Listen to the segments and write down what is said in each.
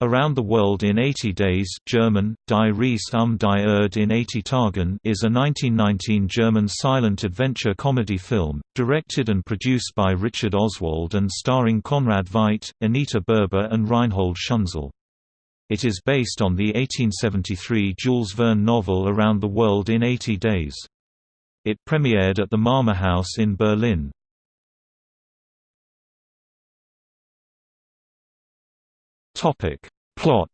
Around the World in 80 Days German, Die Reise um die Erde in 80 Tagen is a 1919 German silent adventure comedy film, directed and produced by Richard Oswald and starring Conrad Veidt, Anita Berber and Reinhold Schünzel. It is based on the 1873 Jules Verne novel Around the World in 80 Days. It premiered at the Marmorhaus in Berlin. Topic. Plot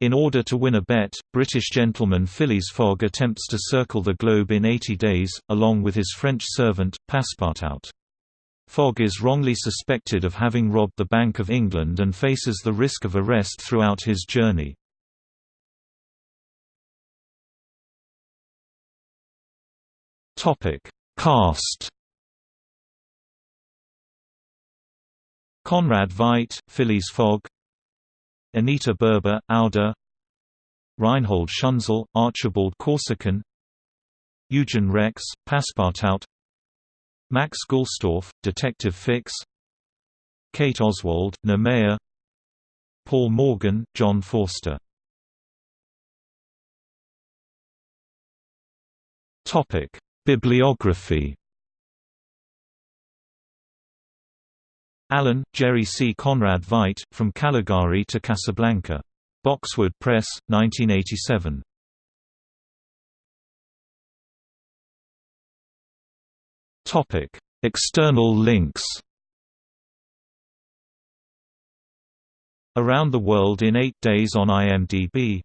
In order to win a bet, British gentleman Phileas Fogg attempts to circle the globe in 80 days, along with his French servant, Passepartout. Fogg is wrongly suspected of having robbed the Bank of England and faces the risk of arrest throughout his journey. Cast Conrad Veidt, Phileas Fogg Anita Berber, Aouda Reinhold Schünzel, Archibald Corsican Eugen Rex, Passepartout Max Gülstorff, Detective Fix Kate Oswald, Nemea Paul Morgan, John Forster. Bibliography Allen, Jerry C. Conrad Veidt, From Caligari to Casablanca. Boxwood Press, 1987. External links Around the World in 8 Days on IMDb